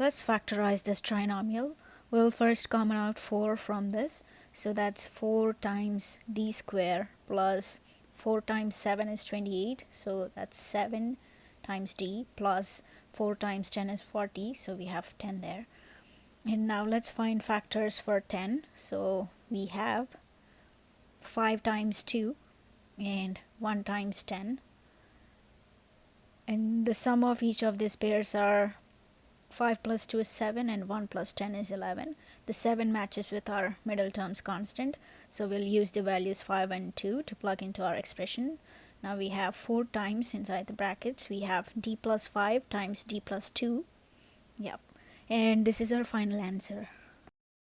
Let's factorize this trinomial. We'll first common out 4 from this. So that's 4 times d square plus 4 times 7 is 28. So that's 7 times d plus 4 times 10 is 40. So we have 10 there. And now let's find factors for 10. So we have 5 times 2 and 1 times 10 and the sum of each of these pairs are 5 plus 2 is 7 and 1 plus 10 is 11. The 7 matches with our middle terms constant. So we'll use the values 5 and 2 to plug into our expression. Now we have 4 times inside the brackets. We have d plus 5 times d plus 2. Yep. And this is our final answer.